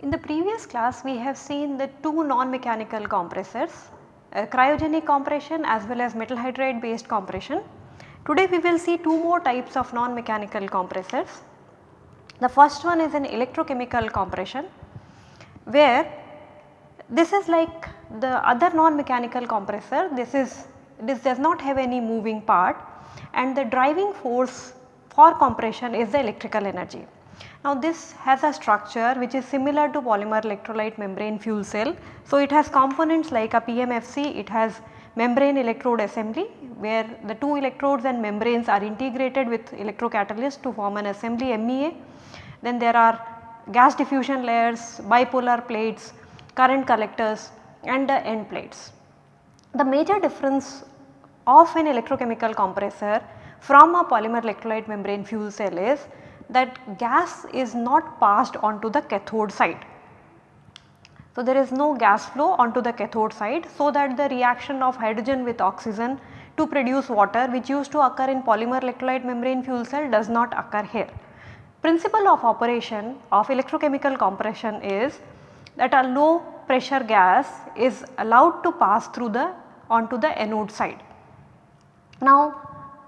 In the previous class we have seen the two non-mechanical compressors uh, cryogenic compression as well as metal hydride based compression. Today we will see two more types of non-mechanical compressors. The first one is an electrochemical compression where this is like the other non-mechanical compressor this is this does not have any moving part and the driving force for compression is the electrical energy. Now this has a structure which is similar to polymer electrolyte membrane fuel cell. So it has components like a PMFC, it has membrane electrode assembly where the two electrodes and membranes are integrated with electrocatalyst to form an assembly MEA. Then there are gas diffusion layers, bipolar plates, current collectors and the end plates. The major difference of an electrochemical compressor from a polymer electrolyte membrane fuel cell is that gas is not passed onto the cathode side. So, there is no gas flow onto the cathode side so that the reaction of hydrogen with oxygen to produce water which used to occur in polymer electrolyte membrane fuel cell does not occur here. Principle of operation of electrochemical compression is that a low pressure gas is allowed to pass through the onto the anode side. Now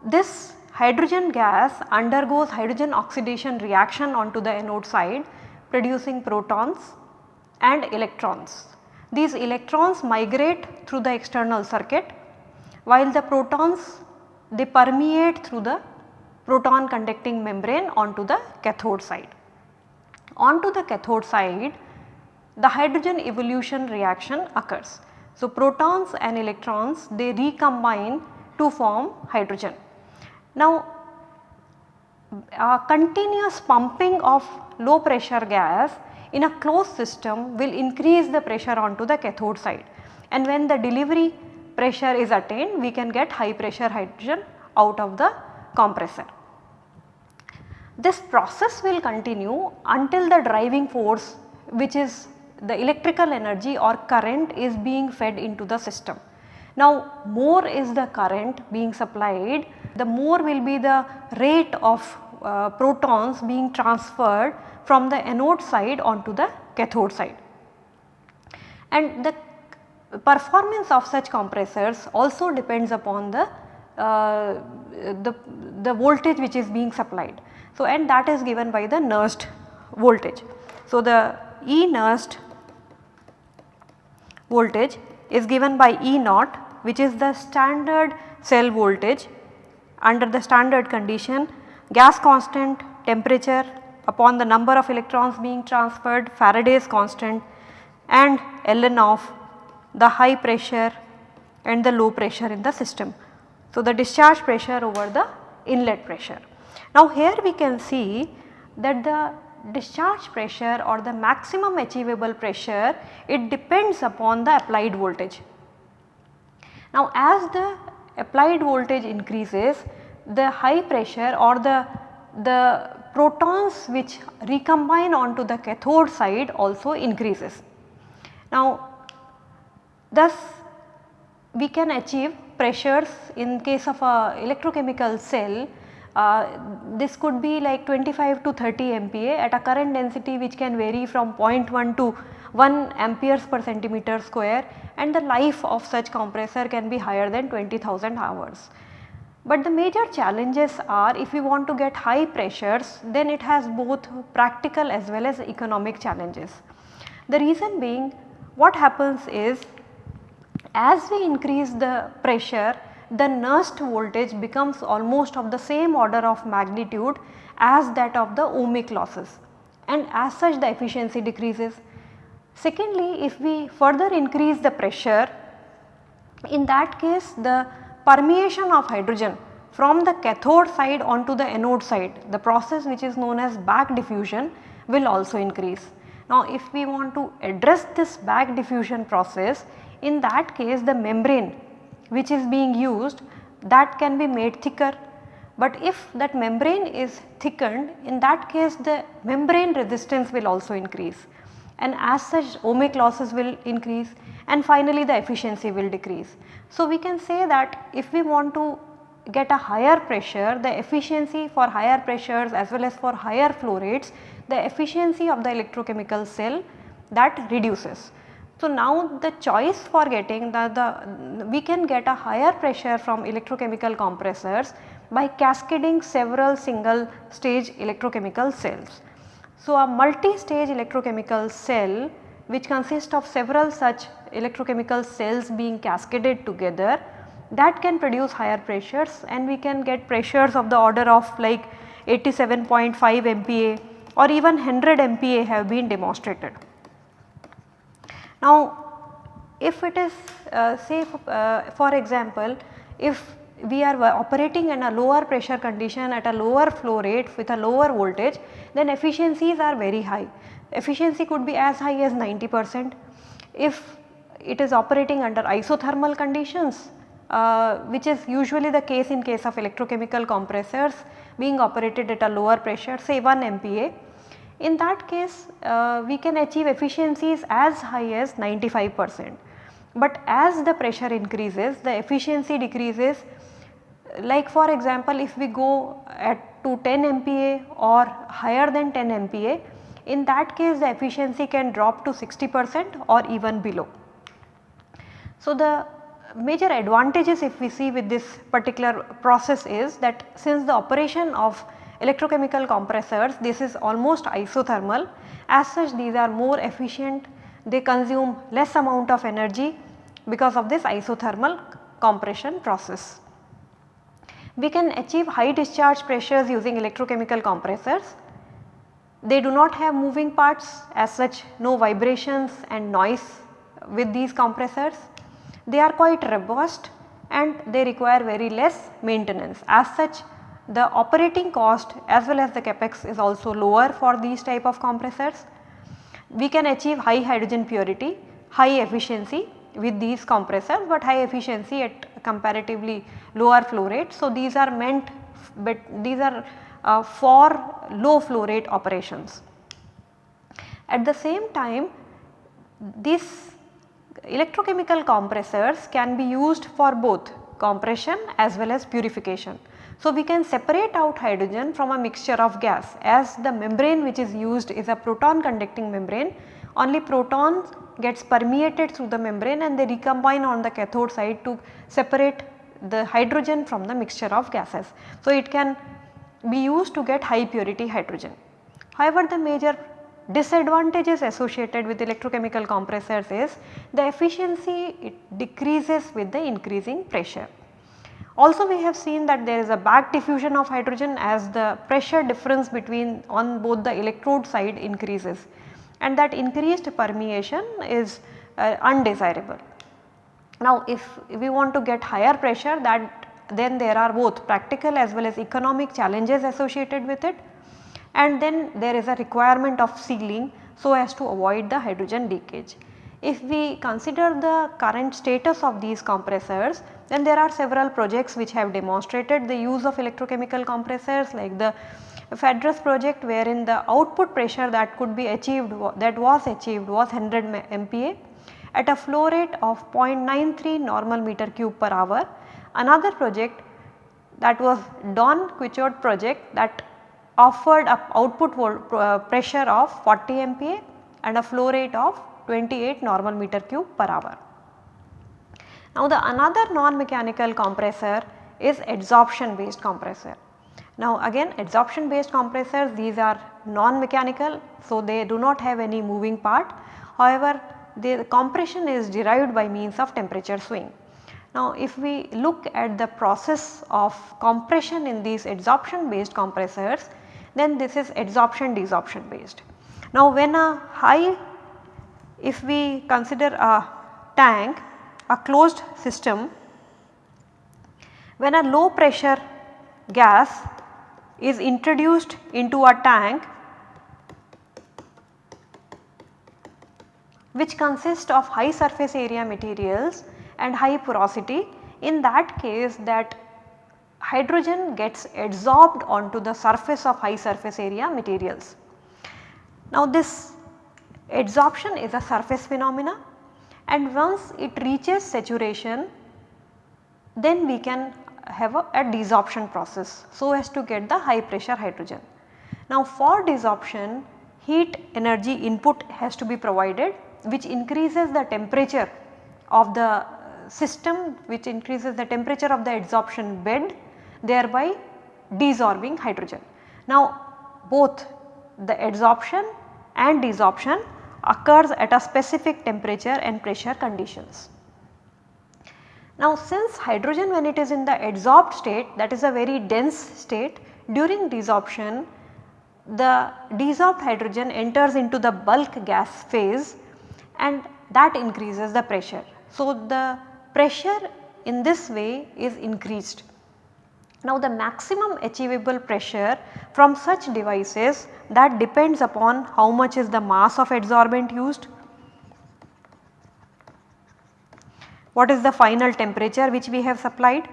this hydrogen gas undergoes hydrogen oxidation reaction onto the anode side producing protons and electrons. These electrons migrate through the external circuit while the protons they permeate through the proton conducting membrane onto the cathode side. Onto the cathode side the hydrogen evolution reaction occurs. So, protons and electrons they recombine to form hydrogen. Now, a continuous pumping of low pressure gas in a closed system will increase the pressure onto the cathode side and when the delivery pressure is attained we can get high pressure hydrogen out of the compressor. This process will continue until the driving force which is the electrical energy or current is being fed into the system. Now more is the current being supplied the more will be the rate of uh, protons being transferred from the anode side onto the cathode side. And the performance of such compressors also depends upon the, uh, the, the voltage which is being supplied. So, and that is given by the Nernst voltage. So, the E Nernst voltage is given by E naught which is the standard cell voltage under the standard condition gas constant, temperature upon the number of electrons being transferred, Faraday's constant and ln of the high pressure and the low pressure in the system. So, the discharge pressure over the inlet pressure. Now, here we can see that the discharge pressure or the maximum achievable pressure it depends upon the applied voltage. Now, as the applied voltage increases the high pressure or the, the protons which recombine onto the cathode side also increases. Now thus we can achieve pressures in case of a electrochemical cell Uh, this could be like 25 to 30 MPa at a current density which can vary from 0.1 to 1 amperes per centimeter square and the life of such compressor can be higher than 20,000 hours. But the major challenges are if we want to get high pressures then it has both practical as well as economic challenges. The reason being what happens is as we increase the pressure the Nernst voltage becomes almost of the same order of magnitude as that of the ohmic losses and as such the efficiency decreases. Secondly, if we further increase the pressure in that case the permeation of hydrogen from the cathode side onto the anode side the process which is known as back diffusion will also increase. Now if we want to address this back diffusion process in that case the membrane which is being used that can be made thicker But if that membrane is thickened in that case the membrane resistance will also increase and as such ohmic losses will increase and finally the efficiency will decrease. So, we can say that if we want to get a higher pressure the efficiency for higher pressures as well as for higher flow rates the efficiency of the electrochemical cell that reduces. So, now the choice for getting the, the we can get a higher pressure from electrochemical compressors by cascading several single stage electrochemical cells. So, a multi-stage electrochemical cell which consists of several such electrochemical cells being cascaded together that can produce higher pressures and we can get pressures of the order of like 87.5 MPa or even 100 MPa have been demonstrated. Now if it is uh, say uh, for example if we are operating in a lower pressure condition at a lower flow rate with a lower voltage then efficiencies are very high. Efficiency could be as high as 90 percent. If it is operating under isothermal conditions uh, which is usually the case in case of electrochemical compressors being operated at a lower pressure say 1 MPa. In that case uh, we can achieve efficiencies as high as 95 percent. But as the pressure increases the efficiency decreases like for example if we go at to 10 MPa or higher than 10 MPa in that case the efficiency can drop to 60 percent or even below. So, the major advantages if we see with this particular process is that since the operation of electrochemical compressors this is almost isothermal as such these are more efficient they consume less amount of energy because of this isothermal compression process. We can achieve high discharge pressures using electrochemical compressors. They do not have moving parts as such no vibrations and noise with these compressors. They are quite robust and they require very less maintenance. As such the operating cost as well as the capex is also lower for these type of compressors. We can achieve high hydrogen purity, high efficiency with these compressors but high efficiency at comparatively lower flow rate. So, these are meant but these are uh, for low flow rate operations. At the same time these electrochemical compressors can be used for both compression as well as purification. So, we can separate out hydrogen from a mixture of gas as the membrane which is used is a proton conducting membrane only protons gets permeated through the membrane and they recombine on the cathode side to separate the hydrogen from the mixture of gases. So, it can be used to get high purity hydrogen. However, the major disadvantages associated with electrochemical compressors is the efficiency it decreases with the increasing pressure. Also we have seen that there is a back diffusion of hydrogen as the pressure difference between on both the electrode side increases and that increased permeation is uh, undesirable. Now if we want to get higher pressure that then there are both practical as well as economic challenges associated with it and then there is a requirement of sealing so as to avoid the hydrogen leakage. If we consider the current status of these compressors then there are several projects which have demonstrated the use of electrochemical compressors like the PHAEDRUS project wherein the output pressure that could be achieved that was achieved was 100 MPa at a flow rate of 0.93 normal meter cube per hour. Another project that was Don Quichotte project that offered a output uh, pressure of 40 MPa and a flow rate of 28 normal meter cube per hour. Now the another non-mechanical compressor is adsorption based compressor. Now again adsorption based compressors these are non-mechanical so they do not have any moving part. However, the compression is derived by means of temperature swing. Now if we look at the process of compression in these adsorption based compressors then this is adsorption desorption based. Now when a high if we consider a tank a closed system when a low pressure gas is introduced into a tank which consists of high surface area materials and high porosity in that case that hydrogen gets adsorbed onto the surface of high surface area materials. Now this adsorption is a surface phenomena and once it reaches saturation then we can have a, a desorption process so as to get the high pressure hydrogen. Now for desorption heat energy input has to be provided which increases the temperature of the system which increases the temperature of the adsorption bed thereby desorbing hydrogen. Now both the adsorption and desorption occurs at a specific temperature and pressure conditions. Now since hydrogen when it is in the adsorbed state that is a very dense state during desorption the desorbed hydrogen enters into the bulk gas phase and that increases the pressure. So the pressure in this way is increased. Now the maximum achievable pressure from such devices that depends upon how much is the mass of adsorbent used, what is the final temperature which we have supplied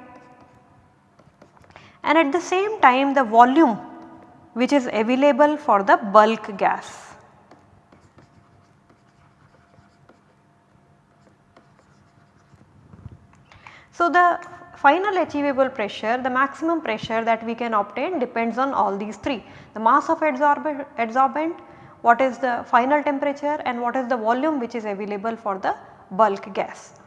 and at the same time the volume which is available for the bulk gas. So, the final achievable pressure the maximum pressure that we can obtain depends on all these three the mass of adsorbent, what is the final temperature and what is the volume which is available for the bulk gas.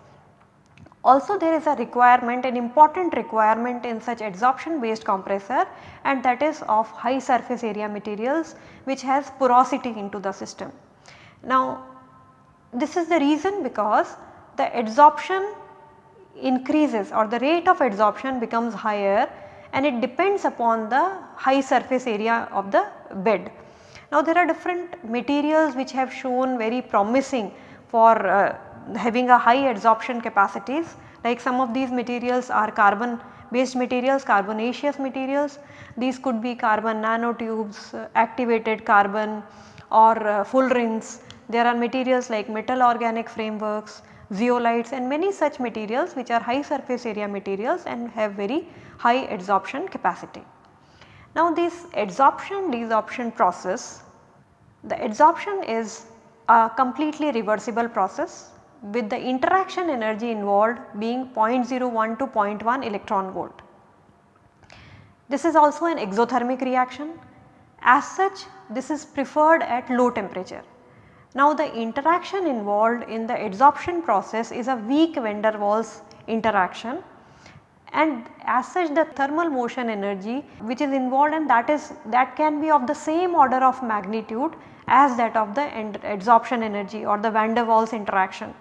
Also there is a requirement an important requirement in such adsorption based compressor and that is of high surface area materials which has porosity into the system. Now this is the reason because the adsorption increases or the rate of adsorption becomes higher and it depends upon the high surface area of the bed. Now there are different materials which have shown very promising for uh, having a high adsorption capacities like some of these materials are carbon based materials, carbonaceous materials. These could be carbon nanotubes, uh, activated carbon or uh, fullerenes. There are materials like metal organic frameworks, zeolites and many such materials which are high surface area materials and have very high adsorption capacity. Now this adsorption desorption process, the adsorption is a completely reversible process with the interaction energy involved being 0.01 to 0.1 electron volt. This is also an exothermic reaction. As such this is preferred at low temperature. Now the interaction involved in the adsorption process is a weak van der Waals interaction and as such the thermal motion energy which is involved and that is that can be of the same order of magnitude as that of the adsorption energy or the van der Waals interaction.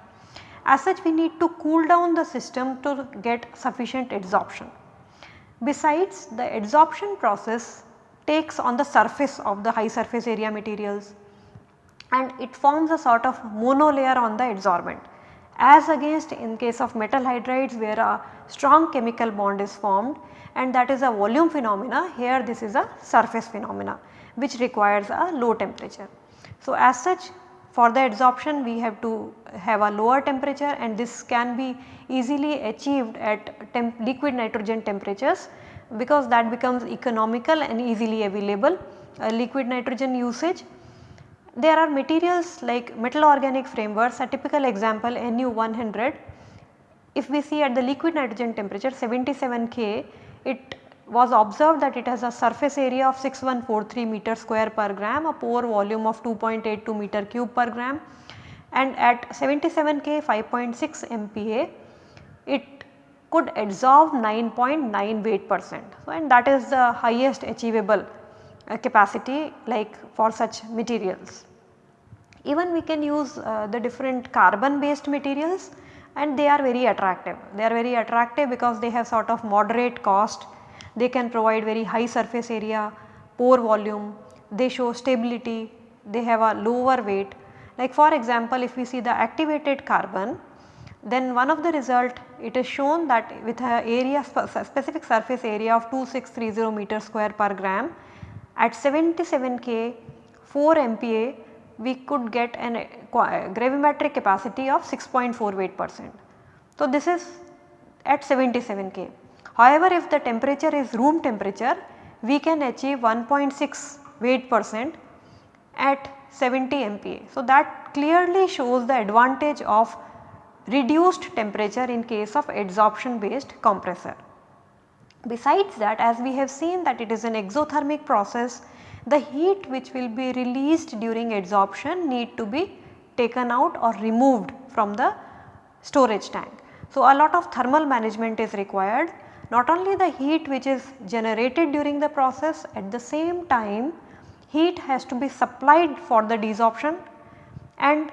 As such we need to cool down the system to get sufficient adsorption. Besides the adsorption process takes on the surface of the high surface area materials and it forms a sort of monolayer on the adsorbent as against in case of metal hydrides where a strong chemical bond is formed and that is a volume phenomena here this is a surface phenomena which requires a low temperature. So, as such for the adsorption we have to have a lower temperature and this can be easily achieved at liquid nitrogen temperatures because that becomes economical and easily available uh, liquid nitrogen usage. There are materials like metal organic frameworks a typical example Nu 100 if we see at the liquid nitrogen temperature 77 K it was observed that it has a surface area of 6143 meter square per gram, a pore volume of 2.82 meter cube per gram and at 77 K 5.6 MPa it could adsorb 9.9 weight percent. So, and that is the highest achievable capacity like for such materials. Even we can use uh, the different carbon based materials and they are very attractive. They are very attractive because they have sort of moderate cost they can provide very high surface area, pore volume, they show stability, they have a lower weight. Like for example, if we see the activated carbon, then one of the result it is shown that with a area specific surface area of 2630 meter square per gram at 77 K 4 MPa we could get an gravimetric capacity of 6.4 weight percent. So, this is at 77 K. However, if the temperature is room temperature we can achieve 1.6 weight percent at 70 MPa. So, that clearly shows the advantage of reduced temperature in case of adsorption based compressor. Besides that as we have seen that it is an exothermic process the heat which will be released during adsorption need to be taken out or removed from the storage tank. So, a lot of thermal management is required not only the heat which is generated during the process at the same time heat has to be supplied for the desorption and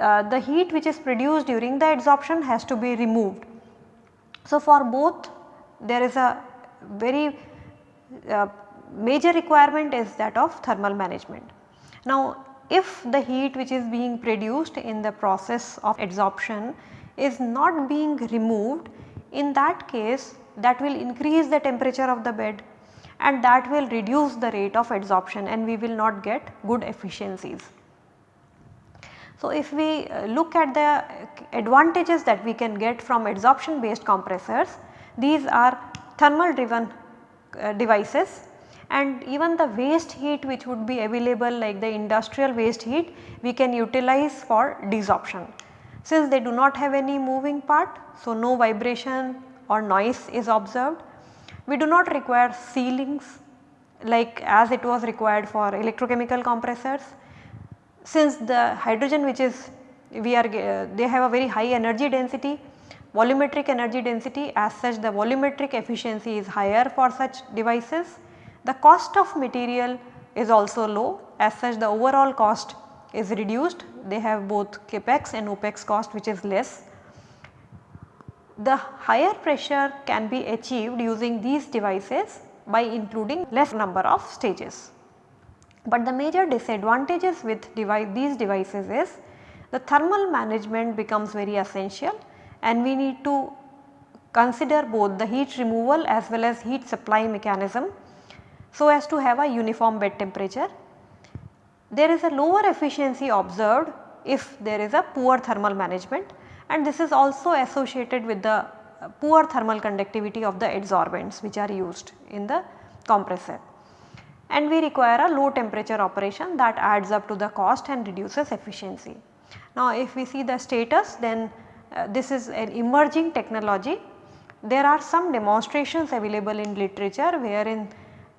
uh, the heat which is produced during the adsorption has to be removed. So, for both there is a very uh, major requirement is that of thermal management. Now, if the heat which is being produced in the process of adsorption is not being removed in that case that will increase the temperature of the bed and that will reduce the rate of adsorption and we will not get good efficiencies. So, if we uh, look at the advantages that we can get from adsorption based compressors, these are thermal driven uh, devices and even the waste heat which would be available like the industrial waste heat we can utilize for desorption. Since they do not have any moving part, so no vibration or noise is observed. We do not require sealings like as it was required for electrochemical compressors since the hydrogen which is we are uh, they have a very high energy density volumetric energy density as such the volumetric efficiency is higher for such devices. The cost of material is also low as such the overall cost is reduced they have both capex and opex cost which is less. The higher pressure can be achieved using these devices by including less number of stages. But the major disadvantages with device, these devices is the thermal management becomes very essential and we need to consider both the heat removal as well as heat supply mechanism so as to have a uniform bed temperature. There is a lower efficiency observed if there is a poor thermal management and this is also associated with the poor thermal conductivity of the adsorbents which are used in the compressor and we require a low temperature operation that adds up to the cost and reduces efficiency. Now if we see the status then uh, this is an emerging technology. There are some demonstrations available in literature wherein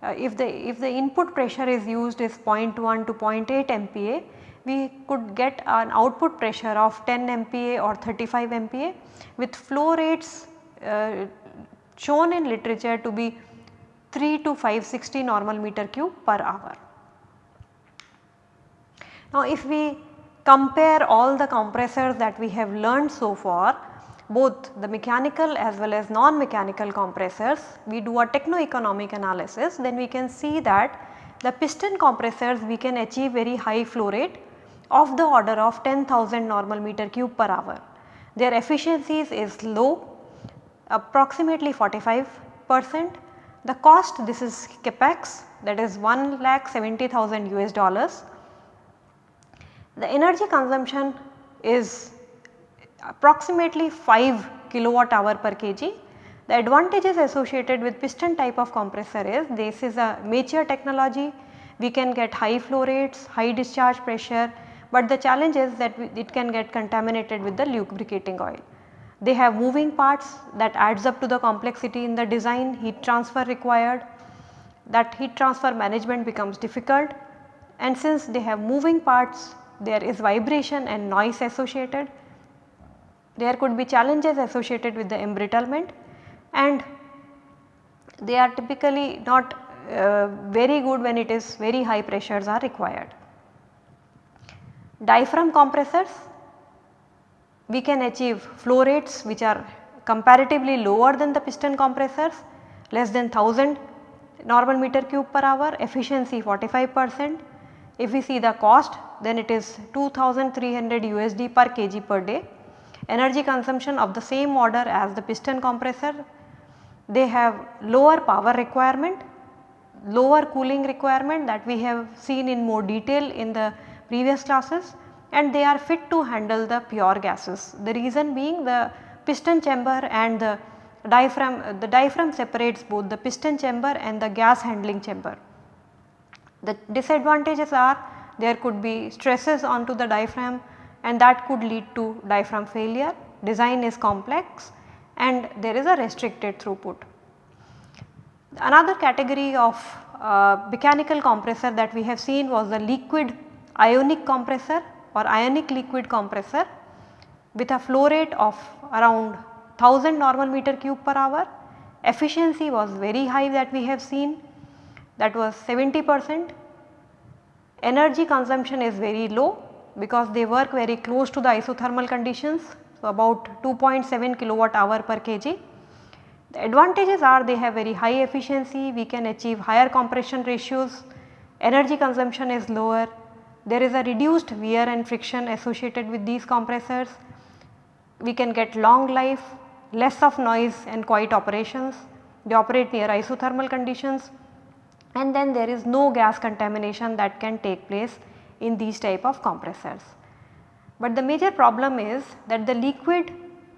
uh, if the if the input pressure is used is 0.1 to 0.8 MPa we could get an output pressure of 10 MPa or 35 MPa with flow rates uh, shown in literature to be 3 to 560 normal meter cube per hour. Now if we compare all the compressors that we have learned so far both the mechanical as well as non-mechanical compressors we do a techno-economic analysis then we can see that the piston compressors we can achieve very high flow rate of the order of 10,000 normal meter cube per hour. Their efficiencies is low approximately 45 percent the cost this is capex that is 1 lakh 70,000 US dollars. The energy consumption is approximately 5 kilowatt hour per kg. The advantages associated with piston type of compressor is this is a mature technology we can get high flow rates, high discharge pressure but the challenge is that it can get contaminated with the lubricating oil. They have moving parts that adds up to the complexity in the design, heat transfer required, that heat transfer management becomes difficult and since they have moving parts there is vibration and noise associated. There could be challenges associated with the embrittlement and they are typically not uh, very good when it is very high pressures are required. Diaphragm compressors we can achieve flow rates which are comparatively lower than the piston compressors less than 1000 normal meter cube per hour efficiency 45 percent. If we see the cost then it is 2300 USD per kg per day. Energy consumption of the same order as the piston compressor. They have lower power requirement, lower cooling requirement that we have seen in more detail in the previous classes and they are fit to handle the pure gases. The reason being the piston chamber and the diaphragm the diaphragm separates both the piston chamber and the gas handling chamber. The disadvantages are there could be stresses onto the diaphragm and that could lead to diaphragm failure, design is complex and there is a restricted throughput. Another category of uh, mechanical compressor that we have seen was the liquid ionic compressor or ionic liquid compressor with a flow rate of around 1000 normal meter cube per hour. Efficiency was very high that we have seen that was 70 percent. Energy consumption is very low because they work very close to the isothermal conditions. So, about 2.7 kilowatt hour per kg. The advantages are they have very high efficiency, we can achieve higher compression ratios, energy consumption is lower, there is a reduced wear and friction associated with these compressors, we can get long life, less of noise and quiet operations, they operate near isothermal conditions and then there is no gas contamination that can take place in these type of compressors. But the major problem is that the liquid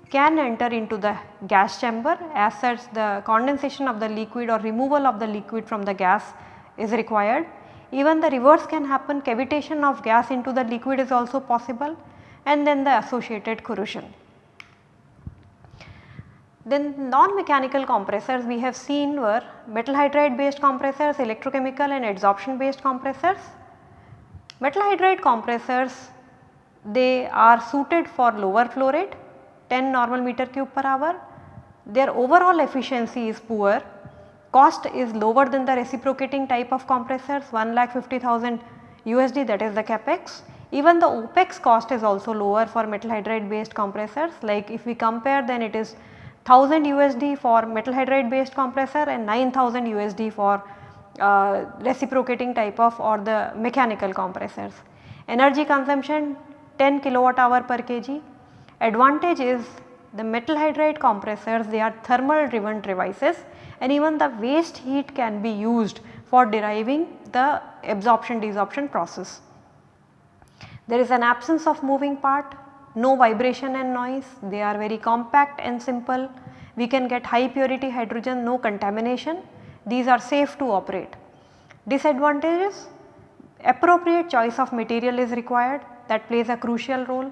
can enter into the gas chamber as such the condensation of the liquid or removal of the liquid from the gas is required. Even the reverse can happen cavitation of gas into the liquid is also possible and then the associated corrosion. Then non-mechanical compressors we have seen were metal hydride based compressors, electrochemical and adsorption based compressors. Metal hydride compressors they are suited for lower flow rate 10 normal meter cube per hour. Their overall efficiency is poor, cost is lower than the reciprocating type of compressors 1 lakh 50,000 USD that is the capex. Even the OPEX cost is also lower for metal hydride based compressors like if we compare then it is 1000 USD for metal hydride based compressor and 9000 USD for uh, reciprocating type of or the mechanical compressors. Energy consumption 10 kilowatt hour per kg. Advantage is the metal hydride compressors they are thermal driven devices and even the waste heat can be used for deriving the absorption desorption process. There is an absence of moving part no vibration and noise, they are very compact and simple. We can get high purity hydrogen, no contamination, these are safe to operate. Disadvantages, appropriate choice of material is required that plays a crucial role.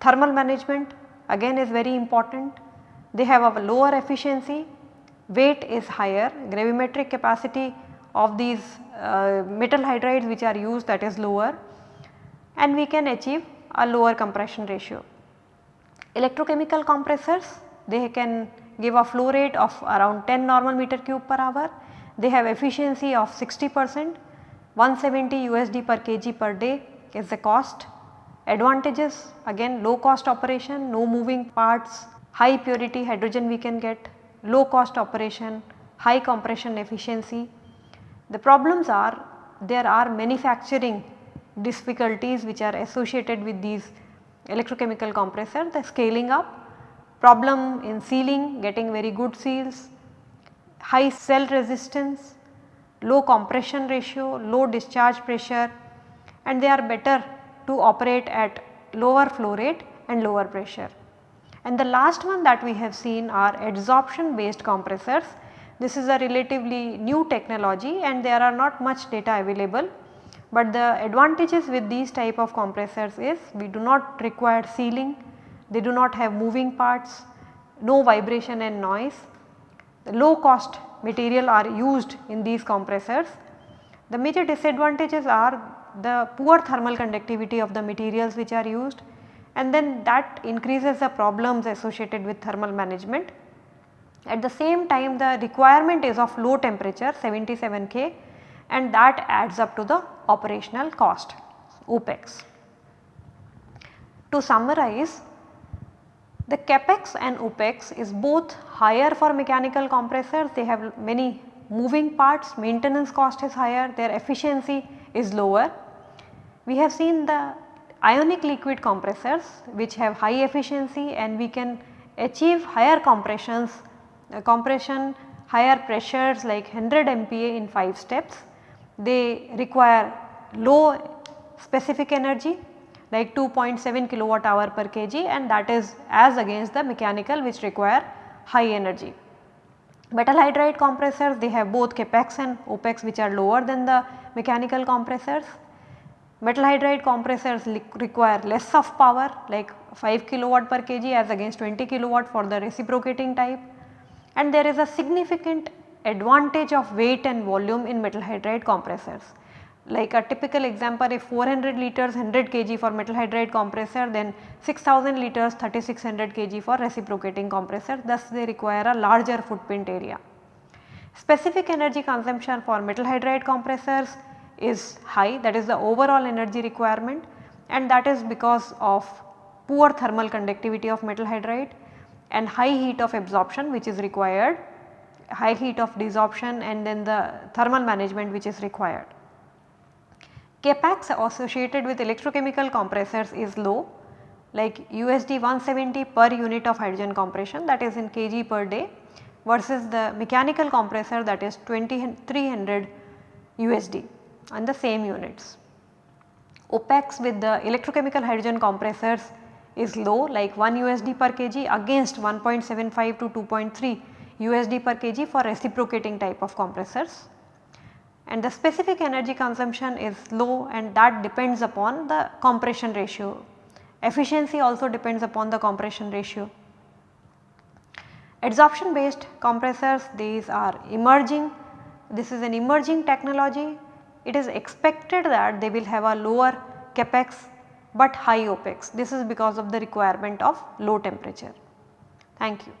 Thermal management again is very important. They have a lower efficiency, weight is higher, gravimetric capacity of these uh, metal hydrides which are used that is lower and we can achieve a lower compression ratio. Electrochemical compressors they can give a flow rate of around 10 normal meter cube per hour. They have efficiency of 60 percent 170 USD per kg per day is the cost. Advantages again low cost operation, no moving parts, high purity hydrogen we can get, low cost operation, high compression efficiency. The problems are there are manufacturing difficulties which are associated with these electrochemical compressor, the scaling up, problem in sealing, getting very good seals, high cell resistance, low compression ratio, low discharge pressure and they are better to operate at lower flow rate and lower pressure. And the last one that we have seen are adsorption based compressors. This is a relatively new technology and there are not much data available but the advantages with these type of compressors is we do not require sealing, they do not have moving parts, no vibration and noise. The low cost material are used in these compressors. The major disadvantages are the poor thermal conductivity of the materials which are used and then that increases the problems associated with thermal management. At the same time the requirement is of low temperature 77 K and that adds up to the operational cost OPEX. To summarize the capex and OPEX is both higher for mechanical compressors they have many moving parts maintenance cost is higher their efficiency is lower. We have seen the ionic liquid compressors which have high efficiency and we can achieve higher compressions uh, compression higher pressures like 100 MPa in 5 steps they require low specific energy like 2.7 kilowatt hour per kg and that is as against the mechanical which require high energy. Metal hydride compressors they have both capex and opex which are lower than the mechanical compressors. Metal hydride compressors require less of power like 5 kilowatt per kg as against 20 kilowatt for the reciprocating type and there is a significant advantage of weight and volume in metal hydride compressors. Like a typical example if 400 liters 100 kg for metal hydride compressor then 6000 liters 3600 kg for reciprocating compressor thus they require a larger footprint area. Specific energy consumption for metal hydride compressors is high that is the overall energy requirement and that is because of poor thermal conductivity of metal hydride and high heat of absorption which is required, high heat of desorption and then the thermal management which is required. Capex associated with electrochemical compressors is low like USD 170 per unit of hydrogen compression that is in kg per day versus the mechanical compressor that is 2300 USD on the same units. OPEX with the electrochemical hydrogen compressors is low like 1 USD per kg against 1.75 to 2.3 USD per kg for reciprocating type of compressors. And the specific energy consumption is low and that depends upon the compression ratio. Efficiency also depends upon the compression ratio. Adsorption based compressors these are emerging, this is an emerging technology it is expected that they will have a lower capex but high opex. This is because of the requirement of low temperature. Thank you.